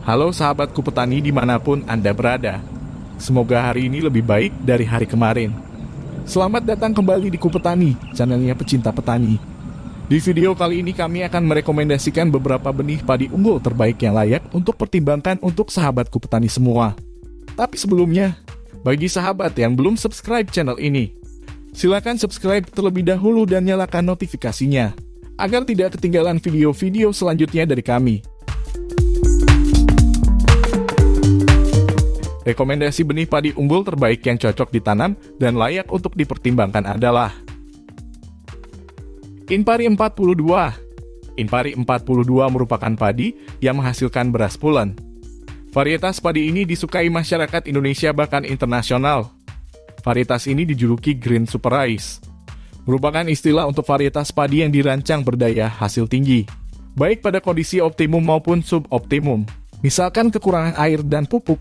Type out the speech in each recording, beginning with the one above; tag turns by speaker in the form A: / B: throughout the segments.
A: Halo sahabatku petani di mana pun Anda berada. Semoga hari ini lebih baik dari hari kemarin. Selamat datang kembali di Kupetani, channelnya pecinta petani. Di video kali ini kami akan merekomendasikan beberapa benih padi unggul terbaik yang layak untuk pertimbangkan untuk sahabatku petani semua. Tapi sebelumnya, bagi sahabat yang belum subscribe channel ini, silakan subscribe terlebih dahulu dan nyalakan notifikasinya, agar tidak ketinggalan video-video selanjutnya dari kami. Rekomendasi benih padi unggul terbaik yang cocok ditanam dan layak untuk dipertimbangkan adalah Inpari 42. Inpari 42 merupakan padi yang menghasilkan beras pulen. Varietas padi ini disukai masyarakat Indonesia bahkan internasional. Varietas ini dijuluki Green Super Rice. Merupakan istilah untuk varietas padi yang dirancang berdaya hasil tinggi, baik pada kondisi optimum maupun suboptimum. Misalkan kekurangan air dan pupuk,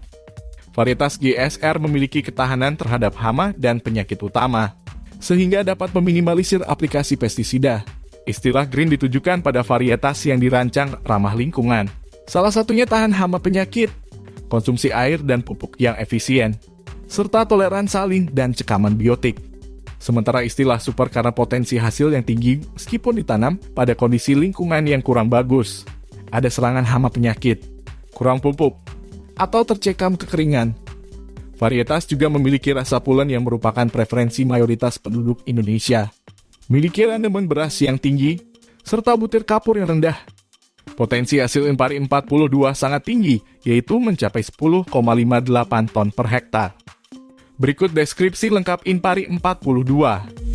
A: Varietas GSR memiliki ketahanan terhadap hama dan penyakit utama, sehingga dapat meminimalisir aplikasi pestisida. Istilah green ditujukan pada varietas yang dirancang ramah lingkungan. Salah satunya tahan hama penyakit, konsumsi air dan pupuk yang efisien, serta toleran saling dan cekaman biotik. Sementara istilah super karena potensi hasil yang tinggi meskipun ditanam pada kondisi lingkungan yang kurang bagus. Ada serangan hama penyakit, kurang pupuk, atau tercekam kekeringan. Varietas juga memiliki rasa pulen yang merupakan preferensi mayoritas penduduk Indonesia. Miliki rendemen beras yang tinggi, serta butir kapur yang rendah. Potensi hasil impari 42 sangat tinggi, yaitu mencapai 10,58 ton per hektar. Berikut deskripsi lengkap Impari 42.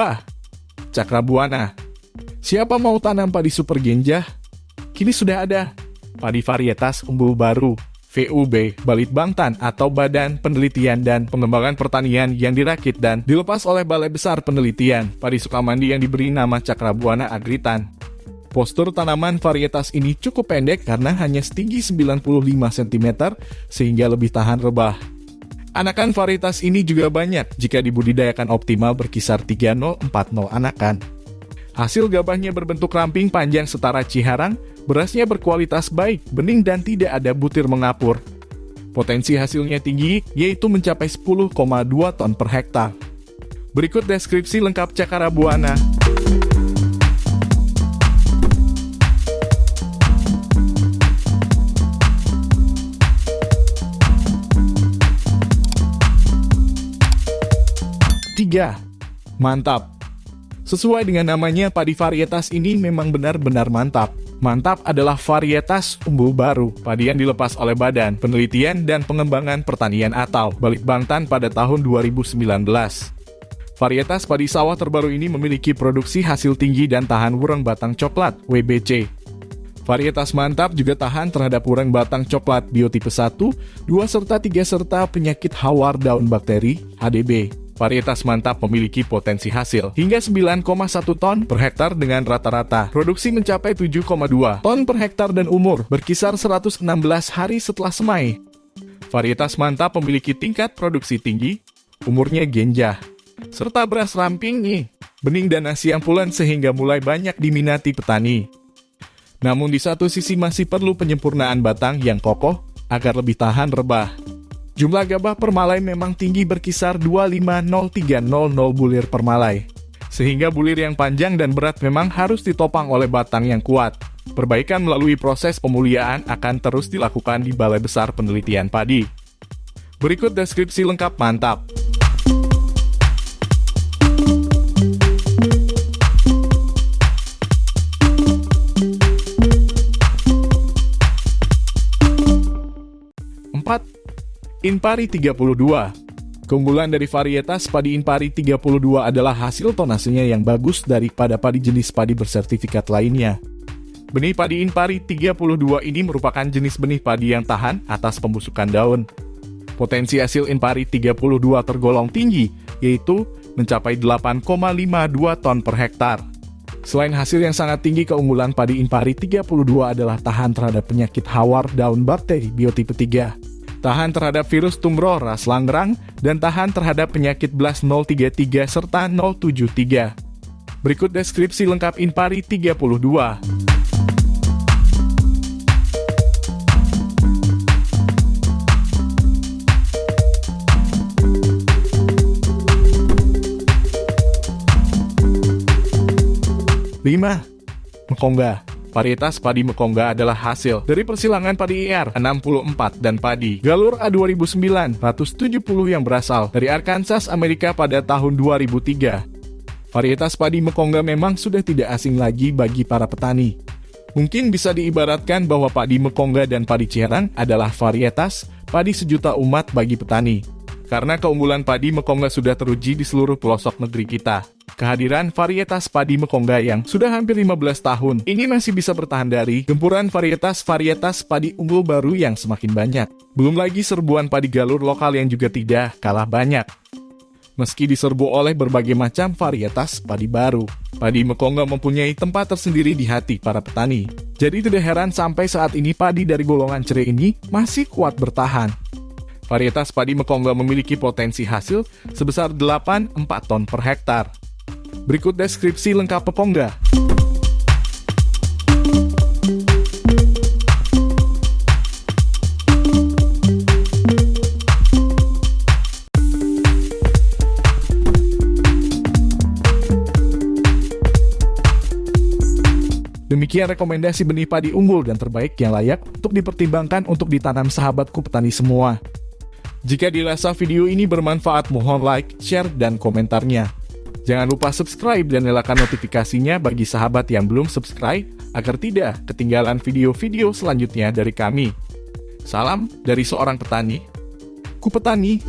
A: 2. Cakrabuana Siapa mau tanam padi super genjah? Kini sudah ada. Padi varietas unggul baru, VUB, Balit Bangtan atau Badan Penelitian dan Pengembangan Pertanian yang dirakit dan dilepas oleh Balai Besar Penelitian Padi Sukamandi yang diberi nama Cakrabuana Agritan. Postur tanaman varietas ini cukup pendek karena hanya setinggi 95 cm sehingga lebih tahan rebah. Anakan varietas ini juga banyak jika dibudidayakan optimal berkisar 3040 anakan. Hasil gabahnya berbentuk ramping panjang setara ciharang, berasnya berkualitas baik, bening dan tidak ada butir mengapur. Potensi hasilnya tinggi, yaitu mencapai 10,2 ton per hektar. Berikut deskripsi lengkap cakara buana. 3. Mantap. Sesuai dengan namanya, padi varietas ini memang benar-benar mantap. Mantap adalah varietas unggul baru, padi yang dilepas oleh Badan Penelitian dan Pengembangan Pertanian atau Balikbangtan pada tahun 2019. Varietas padi sawah terbaru ini memiliki produksi hasil tinggi dan tahan wurang batang coklat, WBC. Varietas mantap juga tahan terhadap wurang batang coklat biotipe 1, 2 serta 3 serta penyakit hawar daun bakteri, HDB. Varietas mantap memiliki potensi hasil hingga 9,1 ton per hektar dengan rata-rata produksi mencapai 7,2 ton per hektar dan umur berkisar 116 hari setelah semai. Varietas mantap memiliki tingkat produksi tinggi, umurnya genjah, serta beras ramping nih, bening dan nasi yang pulen sehingga mulai banyak diminati petani. Namun di satu sisi masih perlu penyempurnaan batang yang kokoh agar lebih tahan rebah. Jumlah gabah per malai memang tinggi berkisar 2503000 bulir per malai. Sehingga bulir yang panjang dan berat memang harus ditopang oleh batang yang kuat. Perbaikan melalui proses pemuliaan akan terus dilakukan di Balai Besar Penelitian Padi. Berikut deskripsi lengkap mantap. Inpari 32 Keunggulan dari varietas padi Inpari 32 adalah hasil tonasenya yang bagus daripada padi jenis padi bersertifikat lainnya. Benih padi Inpari 32 ini merupakan jenis benih padi yang tahan atas pembusukan daun. Potensi hasil Inpari 32 tergolong tinggi, yaitu mencapai 8,52 ton per hektar. Selain hasil yang sangat tinggi, keunggulan padi Impari 32 adalah tahan terhadap penyakit hawar daun bakteri biotipe 3, tahan terhadap virus tumor ras langgerang, dan tahan terhadap penyakit BLAS 033 serta 073. Berikut deskripsi lengkap Impari 32. 5. Mekongga Varietas padi Mekongga adalah hasil dari persilangan padi IR 64 dan padi Galur A 2970 yang berasal dari Arkansas, Amerika pada tahun 2003. Varietas padi Mekongga memang sudah tidak asing lagi bagi para petani. Mungkin bisa diibaratkan bahwa padi Mekongga dan padi Ciherang adalah varietas padi sejuta umat bagi petani. Karena keunggulan padi Mekongga sudah teruji di seluruh pelosok negeri kita kehadiran varietas padi Mekongga yang sudah hampir 15 tahun ini masih bisa bertahan dari gempuran varietas-varietas padi unggul baru yang semakin banyak. Belum lagi serbuan padi galur lokal yang juga tidak kalah banyak. Meski diserbu oleh berbagai macam varietas padi baru, padi Mekongga mempunyai tempat tersendiri di hati para petani. Jadi tidak heran sampai saat ini padi dari golongan cerai ini masih kuat bertahan. Varietas padi Mekongga memiliki potensi hasil sebesar 8-4 ton per hektar. Berikut deskripsi lengkap Pepongga. Demikian rekomendasi benih padi unggul dan terbaik yang layak untuk dipertimbangkan untuk ditanam sahabatku petani semua. Jika dirasa video ini bermanfaat, mohon like, share, dan komentarnya. Jangan lupa subscribe dan nyalakan notifikasinya bagi sahabat yang belum subscribe agar tidak ketinggalan video-video selanjutnya dari kami. Salam dari seorang petani. Ku petani.